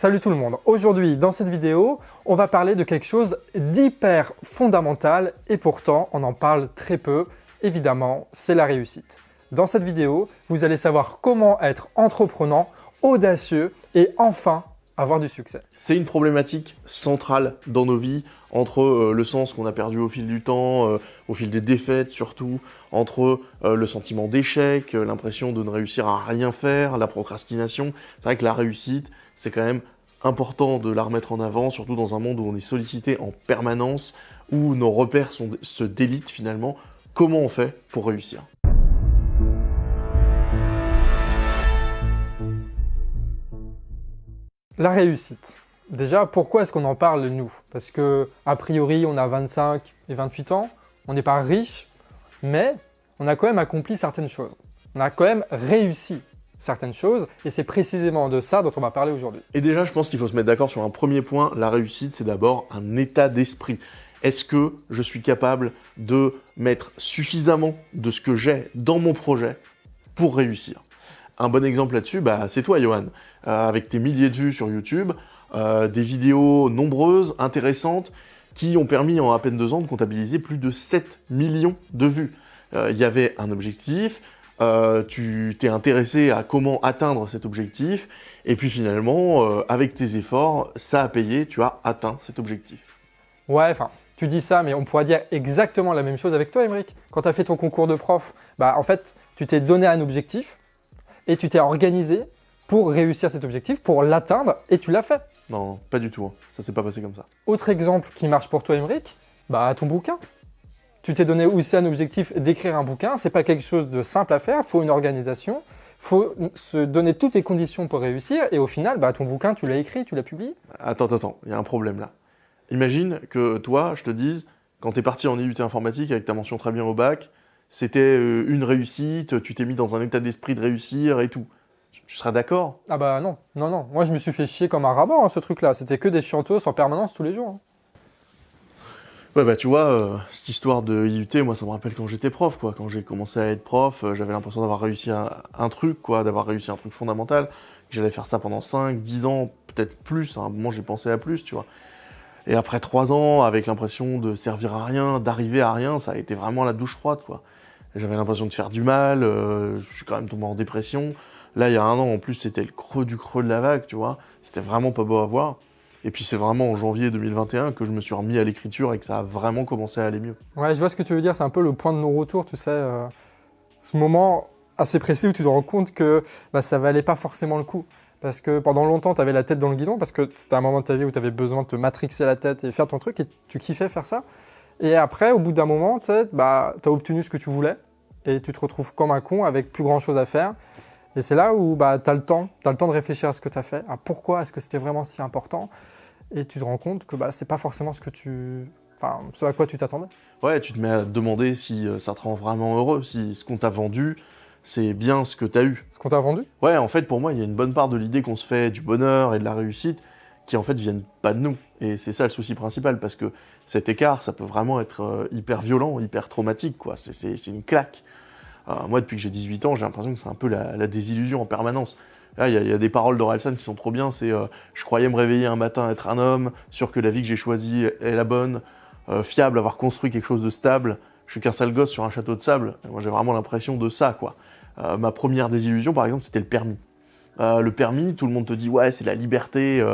Salut tout le monde Aujourd'hui, dans cette vidéo, on va parler de quelque chose d'hyper fondamental et pourtant, on en parle très peu. Évidemment, c'est la réussite. Dans cette vidéo, vous allez savoir comment être entreprenant, audacieux et enfin avoir du succès. C'est une problématique centrale dans nos vies, entre euh, le sens qu'on a perdu au fil du temps, euh, au fil des défaites surtout, entre euh, le sentiment d'échec, l'impression de ne réussir à rien faire, la procrastination. C'est vrai que la réussite, c'est quand même important de la remettre en avant, surtout dans un monde où on est sollicité en permanence, où nos repères se délitent finalement. Comment on fait pour réussir? La réussite. Déjà, pourquoi est-ce qu'on en parle nous? Parce que, a priori, on a 25 et 28 ans, on n'est pas riche, mais on a quand même accompli certaines choses. On a quand même réussi certaines choses, et c'est précisément de ça dont on va parler aujourd'hui. Et déjà, je pense qu'il faut se mettre d'accord sur un premier point. La réussite, c'est d'abord un état d'esprit. Est-ce que je suis capable de mettre suffisamment de ce que j'ai dans mon projet pour réussir? Un bon exemple là-dessus, bah, c'est toi, Johan, euh, avec tes milliers de vues sur YouTube, euh, des vidéos nombreuses, intéressantes, qui ont permis en à peine deux ans de comptabiliser plus de 7 millions de vues. Euh, il y avait un objectif, tu t'es intéressé à comment atteindre cet objectif, et puis finalement, avec tes efforts, ça a payé, tu as atteint cet objectif. Ouais, enfin, tu dis ça, mais on pourrait dire exactement la même chose avec toi, Émeric. Quand tu as fait ton concours de prof, bah en fait, tu t'es donné un objectif, et tu t'es organisé pour réussir cet objectif, pour l'atteindre, et tu l'as fait. Non, pas du tout. Hein. Ça s'est pas passé comme ça. Autre exemple qui marche pour toi, Emmerich, bah ton bouquin. Tu t'es donné aussi un objectif d'écrire un bouquin. C'est pas quelque chose de simple à faire. Il faut une organisation. Il faut se donner toutes les conditions pour réussir. Et au final, bah, ton bouquin, tu l'as écrit, tu l'as publié. Attends, attends, il y a un problème là. Imagine que toi, je te dise, quand tu es parti en IUT informatique avec ta mention très bien au bac, c'était euh, une réussite, tu t'es mis dans un état d'esprit de réussir et tout. Tu seras d'accord? Ah bah non, non, non. Moi, je me suis fait chier comme un rabat, hein, ce truc-là. C'était que des chiantos en permanence tous les jours. Hein. Ouais, bah tu vois, euh, cette histoire de IUT, moi, ça me rappelle quand j'étais prof, quoi. Quand j'ai commencé à être prof, euh, j'avais l'impression d'avoir réussi un, truc, quoi, d'avoir réussi un truc fondamental. J'allais faire ça pendant 5, 10 ans, peut-être plus. À un moment, j'ai pensé à plus, tu vois. Et après 3 ans, avec l'impression de servir à rien, d'arriver à rien, ça a été vraiment la douche froide, quoi. J'avais l'impression de faire du mal, euh, je suis quand même tombé en dépression. Là, il y a un an, en plus, c'était le creux du creux de la vague, tu vois. C'était vraiment pas beau à voir. Et puis c'est vraiment en janvier 2021 que je me suis remis à l'écriture et que ça a vraiment commencé à aller mieux. Ouais, je vois ce que tu veux dire, c'est un peu le point de non-retour, tu sais. Euh, ce moment assez précis où tu te rends compte que bah, ça valait pas forcément le coup. Parce que pendant longtemps, tu avais la tête dans le guidon, parce que c'était un moment de ta vie où tu avais besoin de te matrixer la tête et faire ton truc, et tu kiffais faire ça. Et après, au bout d'un moment, tu bah, as obtenu ce que tu voulais, et tu te retrouves comme un con avec plus grand chose à faire. Et c'est là où bah, tu as le temps, tu as le temps de réfléchir à ce que tu as fait, à pourquoi est-ce que c'était vraiment si important. Et tu te rends compte que bah, c'est pas forcément ce que tu. Enfin, ce à quoi tu t'attendais. Ouais, tu te mets à te demander si euh, ça te rend vraiment heureux, si ce qu'on t'a vendu, c'est bien ce que tu as eu. Ce qu'on t'a vendu? Ouais, en fait, pour moi, il y a une bonne part de l'idée qu'on se fait du bonheur et de la réussite qui, en fait, viennent pas de nous. Et c'est ça le souci principal, parce que cet écart, ça peut vraiment être euh, hyper violent, hyper traumatique, quoi. C'est une claque. Euh, moi, depuis que j'ai 18 ans, j'ai l'impression que c'est un peu la, désillusion en permanence. Là, il y, a des paroles d'Orelsan qui sont trop bien. C'est euh, Je croyais me réveiller un matin, être un homme, sûr que la vie que j'ai choisie est la bonne, euh, fiable, avoir construit quelque chose de stable. Je suis qu'un sale gosse sur un château de sable. moi, j'ai vraiment l'impression de ça, quoi. ma première désillusion, par exemple, c'était le permis. le permis, tout le monde te dit ouais, c'est la liberté,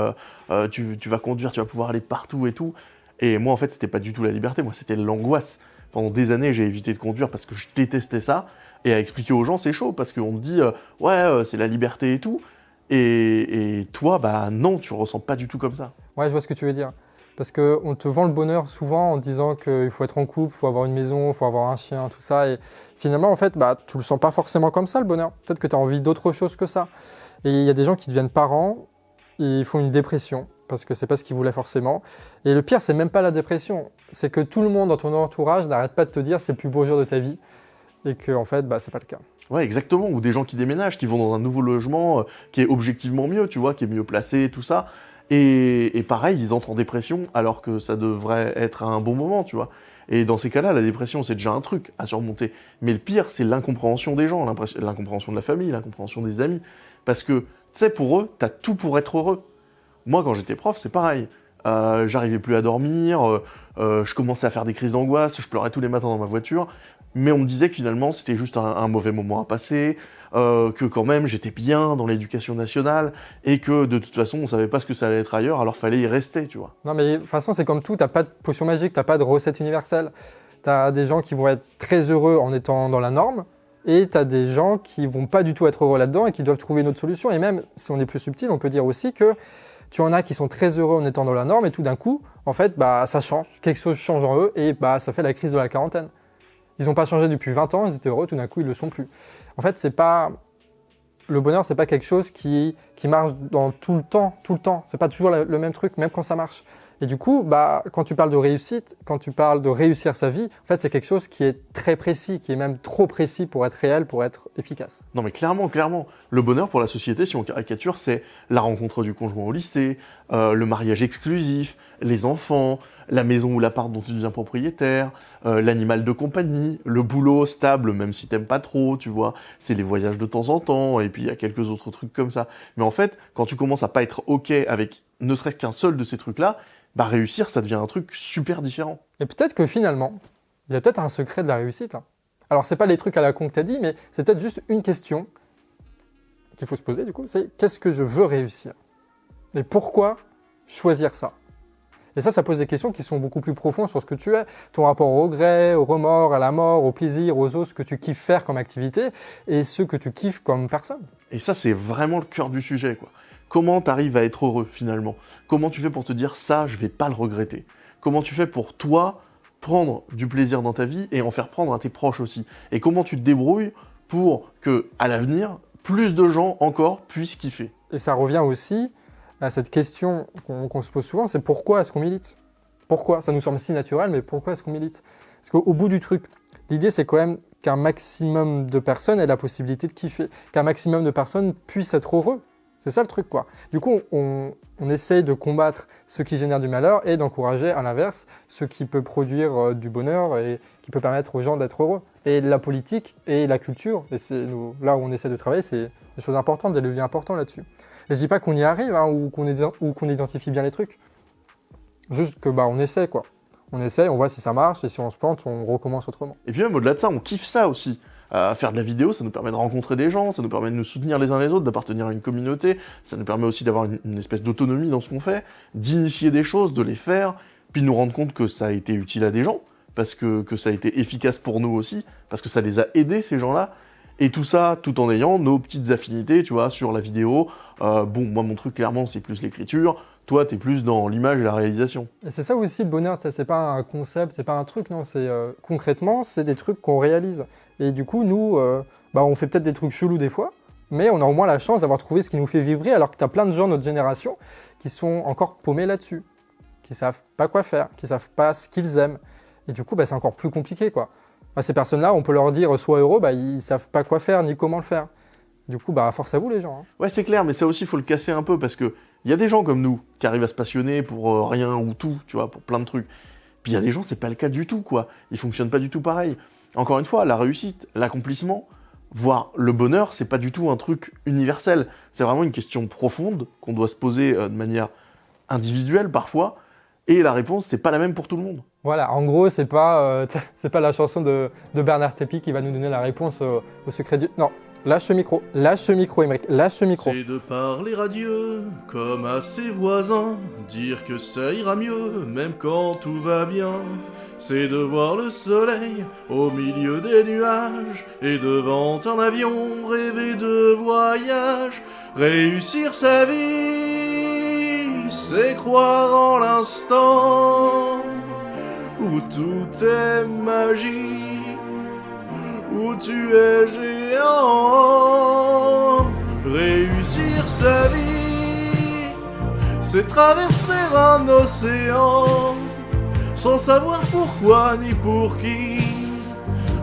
tu, tu, vas conduire, tu vas pouvoir aller partout et tout. Et moi, en fait, c'était pas du tout la liberté, moi, c'était l'angoisse. Pendant des années, j'ai évité de conduire parce que je détestais ça et à expliquer aux gens, c'est chaud parce qu'on te dit, euh, ouais, euh, c'est la liberté et tout. Et, toi, bah non, tu ressens pas du tout comme ça. Ouais, je vois ce que tu veux dire. Parce qu'on te vend le bonheur souvent en disant qu'il faut être en couple, il faut avoir une maison, il faut avoir un chien, tout ça. Et finalement, en fait, bah, tu le sens pas forcément comme ça, le bonheur. Peut-être que tu as envie d'autre chose que ça. Et il y a des gens qui deviennent parents, et ils font une dépression parce que c'est pas ce qu'ils voulaient forcément. Et le pire, c'est même pas la dépression, c'est que tout le monde dans ton entourage n'arrête pas de te dire c'est le plus beau jour de ta vie et que en fait, bah, c'est pas le cas. Ouais, exactement. Ou des gens qui déménagent, qui vont dans un nouveau logement euh, qui est objectivement mieux, tu vois, qui est mieux placé, tout ça. Et, pareil, ils entrent en dépression alors que ça devrait être un bon moment, tu vois. Et dans ces cas-là, la dépression, c'est déjà un truc à surmonter. Mais le pire, c'est l'incompréhension des gens, l'incompréhension de la famille, l'incompréhension des amis. Parce que, tu sais, pour eux, t'as tout pour être heureux. Moi, quand j'étais prof, c'est pareil. Euh, J'arrivais plus à dormir, euh, je commençais à faire des crises d'angoisse, je pleurais tous les matins dans ma voiture, mais on me disait que finalement c'était juste un, mauvais moment à passer, euh, que quand même j'étais bien dans l'éducation nationale, et que de toute façon on savait pas ce que ça allait être ailleurs, alors fallait y rester, tu vois. Non mais de toute façon c'est comme tout, t'as pas de potion magique, t'as pas de recette universelle. T'as des gens qui vont être très heureux en étant dans la norme, et tu as des gens qui vont pas du tout être heureux là-dedans et qui doivent trouver une autre solution. Et même si on est plus subtil, on peut dire aussi que tu en as qui sont très heureux en étant dans la norme et tout d'un coup, en fait, bah, ça change. Quelque chose change en eux et bah, ça fait la crise de la quarantaine. Ils n'ont pas changé depuis 20 ans, ils étaient heureux, tout d'un coup, ils le sont plus. En fait, c'est pas. Le bonheur, c'est pas quelque chose qui, qui marche dans tout le temps, tout le temps. C'est pas toujours le même truc, même quand ça marche. Et du coup, bah, quand tu parles de réussite, quand tu parles de réussir sa vie, en fait, c'est quelque chose qui est très précis, qui est même trop précis pour être réel, pour être efficace. Non, mais clairement, clairement, le bonheur pour la société, si on caricature, c'est la rencontre du conjoint au lycée, euh, le mariage exclusif, les enfants, la maison ou l'appart dont tu deviens propriétaire, euh, l'animal de compagnie, le boulot stable, même si t'aimes pas trop, tu vois. C'est les voyages de temps en temps, et puis il y a quelques autres trucs comme ça. En fait, quand tu commences à pas être ok avec ne serait-ce qu'un seul de ces trucs-là, bah réussir, ça devient un truc super différent. Et peut-être que finalement, il y a peut-être un secret de la réussite. Hein. Alors, c'est pas les trucs à la con que tu as dit, mais c'est peut-être juste une question qu'il faut se poser, du coup, c'est qu'est-ce que je veux réussir? Et pourquoi choisir ça? Et ça, ça pose des questions qui sont beaucoup plus profondes sur ce que tu es, ton rapport au regret, au remords, à la mort, au plaisir, aux autres, ce que tu kiffes faire comme activité, et ce que tu kiffes comme personne. Et ça, c'est vraiment le cœur du sujet, quoi. Comment tu arrives à être heureux finalement? Comment tu fais pour te dire ça, je vais pas le regretter? Comment tu fais pour toi prendre du plaisir dans ta vie et en faire prendre à tes proches aussi? Et comment tu te débrouilles pour que à l'avenir, plus de gens encore puissent kiffer? Et ça revient aussi à cette question qu'on se pose souvent, c'est pourquoi est-ce qu'on milite? Pourquoi? Ça nous semble si naturel, mais pourquoi est-ce qu'on milite? Parce qu'au bout du truc, l'idée c'est quand même qu'un maximum de personnes aient la possibilité de kiffer, qu'un maximum de personnes puissent être heureux c'est ça le truc, quoi. Du coup, on, essaye de combattre ce qui génère du malheur et d'encourager, à l'inverse, ce qui peut produire euh, du bonheur et qui peut permettre aux gens d'être heureux. Et la politique et la culture, et c'est là où on essaie de travailler, c'est des choses importantes, des leviers importants là-dessus. Et je dis pas qu'on y arrive hein, ou qu'on identifie bien les trucs. Juste que bah on essaie quoi. On essaie, on voit si ça marche et si on se plante, on recommence autrement. Et puis même au-delà de ça, on kiffe ça aussi à faire de la vidéo, ça nous permet de rencontrer des gens, ça nous permet de nous soutenir les uns les autres, d'appartenir à une communauté, ça nous permet aussi d'avoir une, espèce d'autonomie dans ce qu'on fait, d'initier des choses, de les faire, puis de nous rendre compte que ça a été utile à des gens, parce que ça a été efficace pour nous aussi, parce que ça les a aidés, ces gens-là, et tout ça, tout en ayant nos petites affinités, tu vois, sur la vidéo. Euh, bon, moi, mon truc, clairement, c'est plus l'écriture. Toi, t'es plus dans l'image et la réalisation. Et c'est ça aussi le bonheur, c'est pas un concept, c'est pas un truc, non, c'est euh, concrètement, c'est des trucs qu'on réalise. Et du coup, nous, euh, bah, on fait peut-être des trucs chelous des fois, mais on a au moins la chance d'avoir trouvé ce qui nous fait vibrer, alors que tu as plein de gens de notre génération qui sont encore paumés là-dessus, qui savent pas quoi faire, qui savent pas ce qu'ils aiment. Et du coup, bah, c'est encore plus compliqué, quoi. Bah, ces personnes-là, on peut leur dire sois heureux, bah, ils savent pas quoi faire ni comment le faire. Du coup, bah, force à vous les gens. Hein. Ouais, c'est clair, mais ça aussi, il faut le casser un peu parce que il y a des gens comme nous qui arrivent à se passionner pour euh, rien ou tout, tu vois, pour plein de trucs. Puis il y a des gens, c'est pas le cas du tout, quoi. Ils fonctionnent pas du tout pareil. Encore une fois, la réussite, l'accomplissement, voire le bonheur, c'est pas du tout un truc universel. C'est vraiment une question profonde qu'on doit se poser euh, de manière individuelle parfois. Et la réponse, c'est pas la même pour tout le monde. Voilà, en gros, c'est pas, euh, pas la chanson de, Bernard Tapie qui va nous donner la réponse au secret du. Non, Lâche ce micro, lâche ce micro, Émeric, lâche ce micro. C'est de parler à Dieu, comme à ses voisins, dire que ça ira mieux, même quand tout va bien. C'est de voir le soleil au milieu des nuages, et devant un avion rêver de voyage. Réussir sa vie, c'est croire en l'instant où tout est magie où tu es géant. Réussir sa vie, c'est traverser un océan sans savoir pourquoi ni pour qui.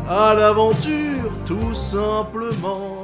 À l'aventure, tout simplement.